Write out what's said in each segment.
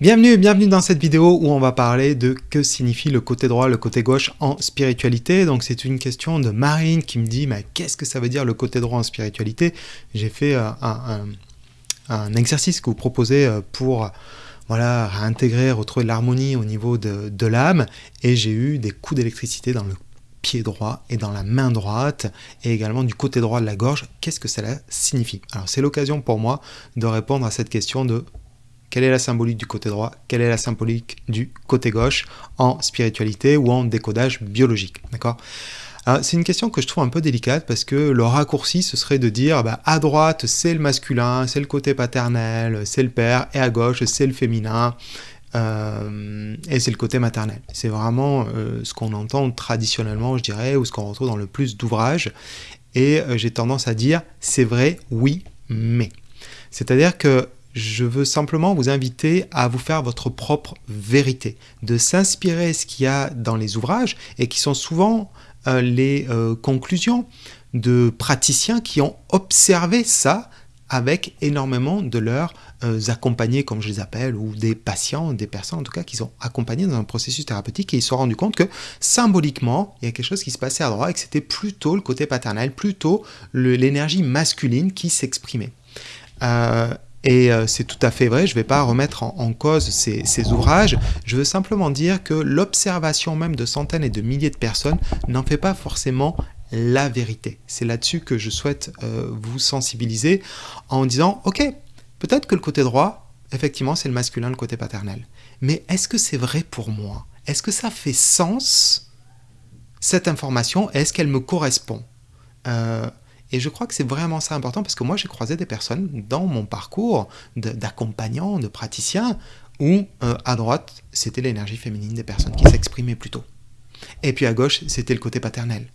Bienvenue, bienvenue dans cette vidéo où on va parler de que signifie le côté droit, le côté gauche en spiritualité. Donc c'est une question de Marine qui me dit mais qu'est-ce que ça veut dire le côté droit en spiritualité? J'ai fait euh, un, exercice que vous proposez euh, pour voilà, réintégrer, retrouver l'harmonie au niveau de, de l'âme et j'ai eu des coups d'électricité dans le pied droit et dans la main droite et également du côté droit de la gorge. Qu'est-ce que cela signifie? Alors c'est l'occasion pour moi de répondre à cette question de quelle est la symbolique du côté droit? Quelle est la symbolique du côté gauche? En spiritualité ou en décodage biologique D'accord? C'est une question que je trouve un peu délicate parce que le raccourci, ce serait de dire bah, à droite, c'est le masculin, c'est le côté paternel, c'est le père, et à gauche, c'est le féminin, euh, et c'est le côté maternel. C'est vraiment euh, ce qu'on entend traditionnellement, je dirais, ou ce qu'on retrouve dans le plus d'ouvrages. Et euh, j'ai tendance à dire, c'est vrai, oui, mais. C'est-à-dire que je veux simplement vous inviter à vous faire votre propre vérité, de s'inspirer ce qu'il y a dans les ouvrages et qui sont souvent euh, les euh, conclusions de praticiens qui ont observé ça avec énormément de leurs euh, accompagnés, comme je les appelle, ou des patients, des personnes en tout cas, qui sont accompagnés dans un processus thérapeutique et ils se sont rendus compte que symboliquement, il y a quelque chose qui se passait à droite et que c'était plutôt le côté paternel, plutôt l'énergie masculine qui s'exprimait. Et euh, c'est tout à fait vrai, je ne vais pas remettre en, cause ces, ouvrages, je veux simplement dire que l'observation même de centaines et de milliers de personnes n'en fait pas forcément la vérité. C'est là-dessus que je souhaite euh, vous sensibiliser en disant, ok, peut-être que le côté droit, effectivement, c'est le masculin, le côté paternel. Mais est-ce que c'est vrai pour moi? Est-ce que ça fait sens, cette information? Est-ce qu'elle me correspond? Euh, et je crois que c'est vraiment ça important parce que moi j'ai croisé des personnes dans mon parcours d'accompagnants, de, praticiens, où euh, à droite c'était l'énergie féminine des personnes qui s'exprimaient plutôt. Et puis à gauche c'était le côté paternel.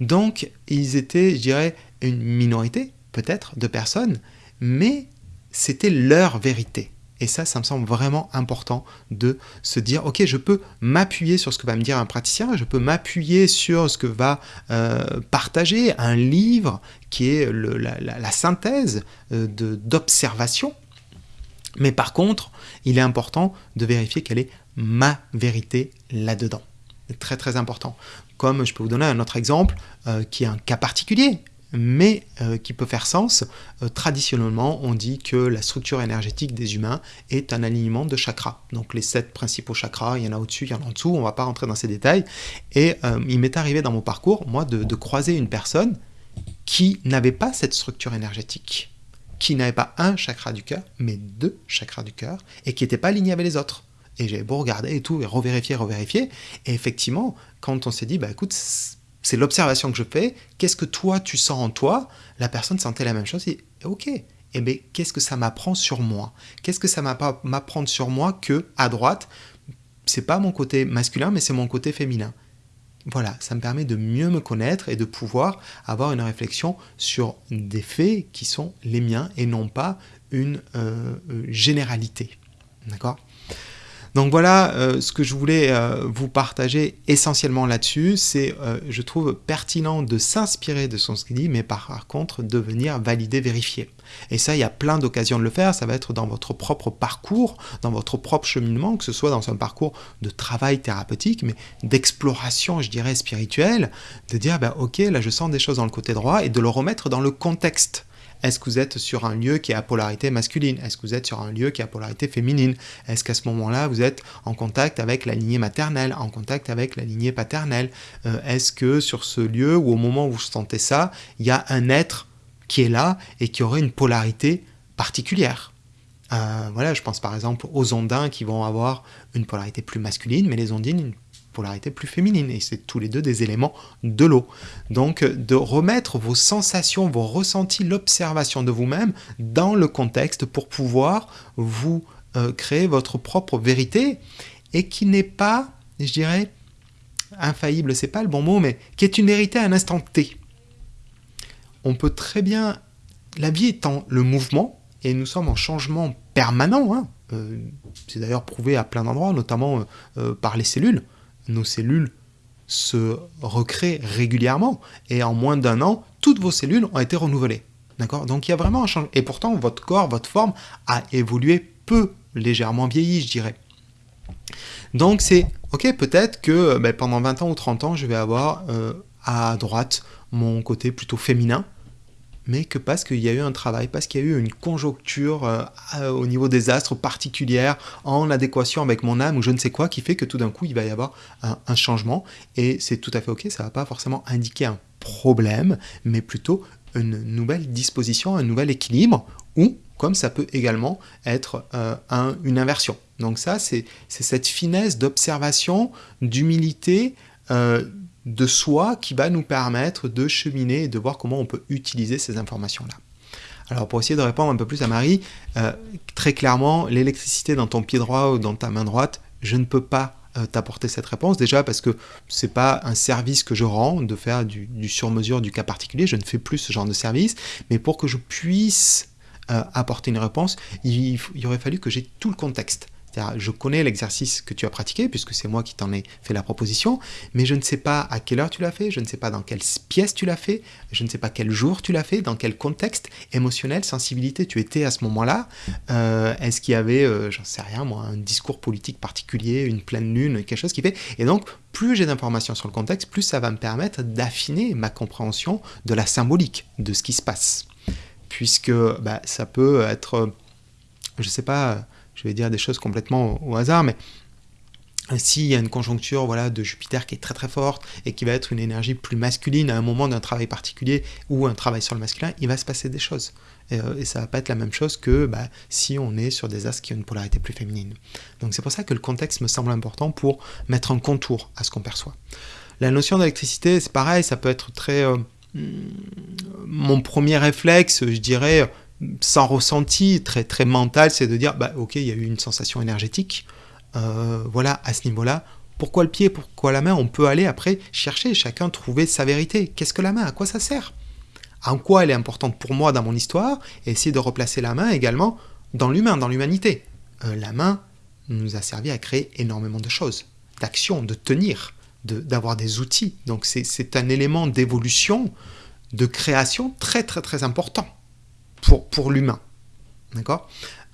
Donc ils étaient, je dirais, une minorité peut-être de personnes, mais c'était leur vérité. Et ça, ça me semble vraiment important de se dire, ok, je peux m'appuyer sur ce que va me dire un praticien, je peux m'appuyer sur ce que va euh, partager un livre qui est la, synthèse euh, d'observation. Mais par contre, il est important de vérifier quelle est ma vérité là-dedans. Très très important. Comme je peux vous donner un autre exemple, euh, qui est un cas particulier, mais euh, qui peut faire sens. Euh, traditionnellement, on dit que la structure énergétique des humains est un alignement de chakras. Donc les sept principaux chakras, il y en a au-dessus, il y en a en dessous, on ne va pas rentrer dans ces détails. Et euh, il m'est arrivé dans mon parcours, moi, de, croiser une personne qui n'avait pas cette structure énergétique, qui n'avait pas un chakra du cœur, mais deux chakras du cœur, et qui n'était pas aligné avec les autres. Et j'ai beau regarder et tout, et revérifier, revérifier. Et effectivement, quand on s'est dit, bah écoute, c'est l'observation que je fais. Qu'est-ce que toi, tu sens en toi? La personne sentait la même chose et ok. Eh bien, qu'est-ce que ça m'apprend sur moi? Qu'est-ce que ça m'apprend sur moi que, à droite, c'est pas mon côté masculin, mais c'est mon côté féminin? Voilà, ça me permet de mieux me connaître et de pouvoir avoir une réflexion sur des faits qui sont les miens et non pas une euh, euh, généralité. D'accord? Donc voilà euh, ce que je voulais euh, vous partager essentiellement là-dessus. C'est, euh, je trouve, pertinent de s'inspirer de son dit, mais par contre de venir valider, vérifier. Et ça, il y a plein d'occasions de le faire. Ça va être dans votre propre parcours, dans votre propre cheminement, que ce soit dans un parcours de travail thérapeutique, mais d'exploration, je dirais, spirituelle, de dire, ben, ok, là je sens des choses dans le côté droit, et de le remettre dans le contexte. Est-ce que vous êtes sur un lieu qui a polarité masculine? Est-ce que vous êtes sur un lieu qui a polarité féminine? Est-ce qu'à ce, moment-là, vous êtes en contact avec la lignée maternelle, en contact avec la lignée paternelle? Euh, Est-ce que sur ce lieu ou au moment où vous sentez ça, il y a un être qui est là et qui aurait une polarité particulière? Euh, voilà, je pense par exemple aux ondins qui vont avoir une polarité plus masculine, mais les ondines polarité plus féminine, et c'est tous les deux des éléments de l'eau. Donc de remettre vos sensations, vos ressentis, l'observation de vous-même dans le contexte pour pouvoir vous euh, créer votre propre vérité, et qui n'est pas, je dirais, infaillible, c'est pas le bon mot, mais qui est une vérité à un instant T. On peut très bien, la vie étant le mouvement, et nous sommes en changement permanent, hein, euh, c'est d'ailleurs prouvé à plein d'endroits, notamment euh, par les cellules nos cellules se recréent régulièrement et en moins d'un an, toutes vos cellules ont été renouvelées. D'accord? Donc il y a vraiment un changement. Et pourtant, votre corps, votre forme a évolué peu légèrement vieilli, je dirais. Donc c'est, ok, peut-être que ben, pendant 20 ans ou 30 ans, je vais avoir à droite mon côté plutôt féminin, mais que parce qu'il y a eu un travail, parce qu'il y a eu une conjoncture euh, au niveau des astres particulière, en adéquation avec mon âme ou je ne sais quoi, qui fait que tout d'un coup il va y avoir un, changement, et c'est tout à fait ok, ça va pas forcément indiquer un problème, mais plutôt une nouvelle disposition, un nouvel équilibre, ou comme ça peut également être euh, une inversion. Donc ça, c'est cette finesse d'observation, d'humilité, euh, de soi qui va nous permettre de cheminer et de voir comment on peut utiliser ces informations-là. Alors pour essayer de répondre un peu plus à Marie, euh, très clairement, l'électricité dans ton pied droit ou dans ta main droite, je ne peux pas euh, t'apporter cette réponse. Déjà parce que c'est pas un service que je rends de faire du, sur-mesure du cas particulier, je ne fais plus ce genre de service, mais pour que je puisse euh, apporter une réponse, il, il aurait fallu que j'ai tout le contexte je connais l'exercice que tu as pratiqué, puisque c'est moi qui t'en ai fait la proposition, mais je ne sais pas à quelle heure tu l'as fait, je ne sais pas dans quelle pièce tu l'as fait, je ne sais pas quel jour tu l'as fait, dans quel contexte émotionnel, sensibilité tu étais à ce moment-là. Euh, est-ce qu'il y avait, euh, j'en sais rien moi, un discours politique particulier, une pleine lune, quelque chose qui fait. Et donc, plus j'ai d'informations sur le contexte, plus ça va me permettre d'affiner ma compréhension de la symbolique de ce qui se passe. Puisque bah, ça peut être, je ne sais pas, je vais dire des choses complètement au, hasard, mais s'il y a une conjoncture voilà, de Jupiter qui est très très forte et qui va être une énergie plus masculine à un moment d'un travail particulier ou un travail sur le masculin, il va se passer des choses. Et, ça euh, et ça va pas être la même chose que bah, si on est sur des astres qui ont une polarité plus féminine. Donc c'est pour ça que le contexte me semble important pour mettre un contour à ce qu'on perçoit. La notion d'électricité, c'est pareil, ça peut être très... Euh, mon premier réflexe, je dirais, sans ressenti, très, très mental, c'est de dire, bah, ok, il y a eu une sensation énergétique, euh, voilà, à ce niveau-là, pourquoi le pied, pourquoi la main? On peut aller après chercher, chacun trouver sa vérité. Qu'est-ce que la main? À quoi ça sert? En quoi elle est importante pour moi dans mon histoire? Et essayer de replacer la main également dans l'humain, dans l'humanité. Euh, la main nous a servi à créer énormément de choses, d'actions, de tenir, d'avoir des outils. Donc c'est un élément d'évolution, de création très très très important pour, l'humain. D'accord?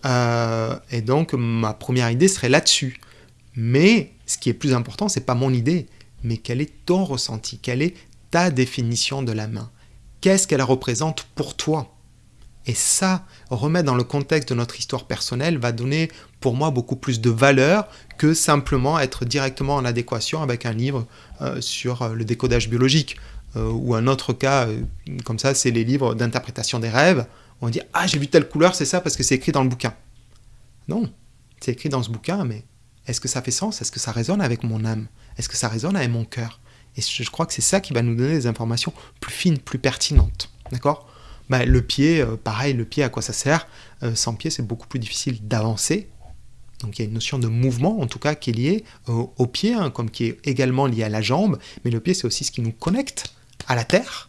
Euh, Et donc, ma première idée serait là-dessus. Mais ce qui est plus important, c'est pas mon idée, mais quel est ton ressenti? Quelle est ta définition de la main? Qu'est-ce qu'elle représente pour toi? Et ça, remettre dans le contexte de notre histoire personnelle va donner pour moi beaucoup plus de valeur que simplement être directement en adéquation avec un livre euh, sur euh, le décodage biologique. ou un autre cas, comme ça, c'est les livres d'interprétation des rêves on dit Ah, j'ai vu telle couleur, c'est ça parce que c'est écrit dans le bouquin. Non, c'est écrit dans ce bouquin, mais est-ce que ça fait sens? Est-ce que ça résonne avec mon âme? Est-ce que ça résonne avec mon cœur? Et je crois que c'est ça qui va nous donner des informations plus fines, plus pertinentes. D'accord? Bah, Le pied, euh, pareil, le pied, à quoi ça sert? Euh, Sans pied, c'est beaucoup plus difficile d'avancer. Donc il y a une notion de mouvement, en tout cas, qui est liée au, pied, hein, comme qui est également liée à la jambe. Mais le pied, c'est aussi ce qui nous connecte à la terre,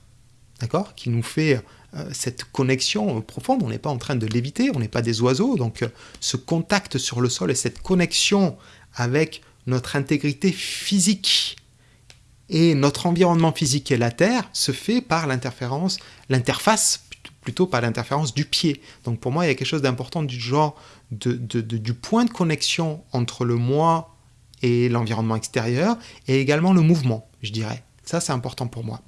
d'accord? Qui nous fait euh, cette connexion profonde, on n'est pas en train de léviter, on n'est pas des oiseaux, donc euh, ce contact sur le sol et cette connexion avec notre intégrité physique et notre environnement physique et la Terre se fait par l'interférence, l'interface plutôt par l'interférence du pied. Donc pour moi, il y a quelque chose d'important du genre du point de connexion entre le moi et l'environnement extérieur et également le mouvement, je dirais. Ça, c'est important pour moi.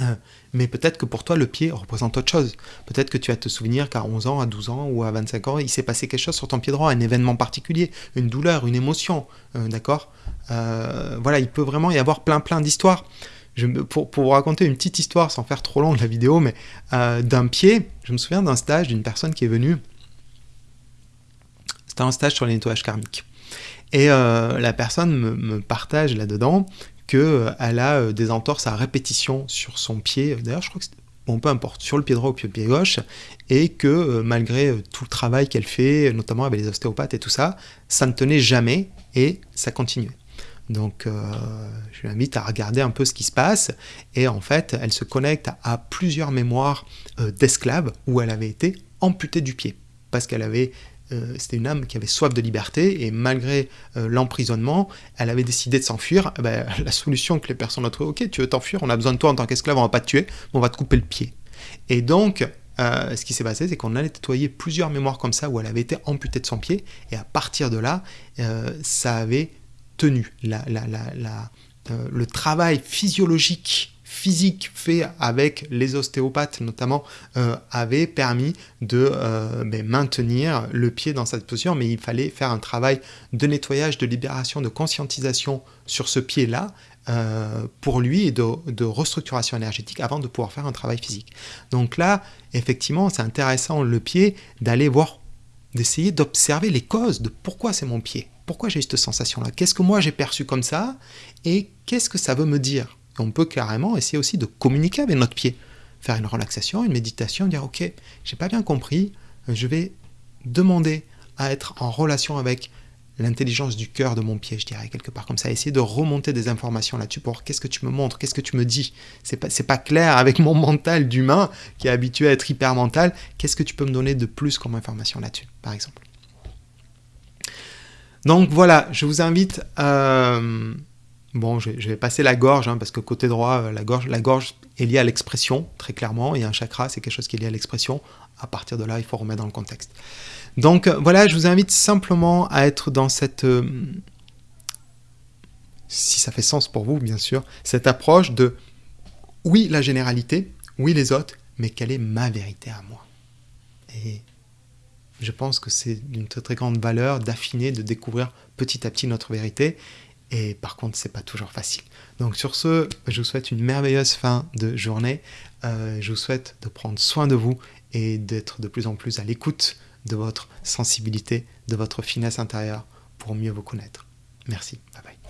Euh, mais peut-être que pour toi, le pied représente autre chose. Peut-être que tu vas te souvenir qu'à 11 ans, à 12 ans ou à 25 ans, il s'est passé quelque chose sur ton pied droit, un événement particulier, une douleur, une émotion, euh, d'accord? Euh, Voilà, il peut vraiment y avoir plein plein d'histoires. Pour, pour, vous raconter une petite histoire, sans faire trop long de la vidéo, mais d'un pied, je me souviens d'un stage d'une personne qui est venue. C'était un stage sur les nettoyages karmiques. Et la personne me partage là-dedans qu'elle euh, a euh, des entorses à répétition sur son pied. D'ailleurs, je crois que bon, peu importe, sur le pied droit ou le pied gauche, et que euh, malgré tout le travail qu'elle fait, notamment avec les ostéopathes et tout ça, ça ne tenait jamais et ça continuait. Donc, je l'invite à regarder un peu ce qui se passe. Et en fait, elle se connecte à, plusieurs mémoires d'esclaves où elle avait été amputée du pied parce qu'elle avait euh, c'était une âme qui avait soif de liberté et malgré euh, l'emprisonnement, elle avait décidé de s'enfuir. Eh ben, la solution que les personnes ont trouvée, ok, tu veux t'enfuir, on a besoin de toi en tant qu'esclave, on va pas te tuer, mais on va te couper le pied. Et donc, euh, ce qui s'est passé, c'est qu'on allait nettoyer plusieurs mémoires comme ça où elle avait été amputée de son pied, et à partir de là, ça avait tenu. Le travail physiologique, physique fait avec les ostéopathes notamment, avait permis de ben, maintenir le pied dans cette position, mais il fallait faire un travail de nettoyage, de libération, de conscientisation sur ce pied-là, euh, pour lui et de, restructuration énergétique avant de pouvoir faire un travail physique. Donc là, effectivement, c'est intéressant le pied d'aller voir, d'essayer d'observer les causes de pourquoi c'est mon pied, pourquoi j'ai cette sensation-là, qu'est-ce que moi j'ai perçu comme ça? Et qu'est-ce que ça veut me dire? On peut carrément essayer aussi de communiquer avec notre pied, faire une relaxation, une méditation, dire ok, j'ai pas bien compris, je vais demander à être en relation avec l'intelligence du cœur de mon pied, je dirais, quelque part comme ça. Essayer de remonter des informations là-dessus pour qu'est-ce que tu me montres, qu'est-ce que tu me dis. C'est pas, pas clair avec mon mental d'humain qui est habitué à être hyper mental. Qu'est-ce que tu peux me donner de plus comme information là-dessus, par exemple? Donc voilà, je vous invite. Euh, bon, je, vais passer la gorge, hein, parce que côté droit, euh, la gorge, la gorge est liée à l'expression, très clairement, et un chakra, c'est quelque chose qui est lié à l'expression. À partir de là, il faut remettre dans le contexte. Donc euh, voilà, je vous invite simplement à être dans cette... Euh, si ça fait sens pour vous, bien sûr, cette approche de oui la généralité, oui les autres, mais quelle est ma vérité à moi? Et je pense que c'est d'une très très grande valeur d'affiner, de découvrir petit à petit notre vérité. Et par contre, c'est pas toujours facile. Donc sur ce, je vous souhaite une merveilleuse fin de journée. Euh, je vous souhaite de prendre soin de vous et d'être de plus en plus à l'écoute de votre sensibilité, de votre finesse intérieure pour mieux vous connaître. Merci. Bye bye.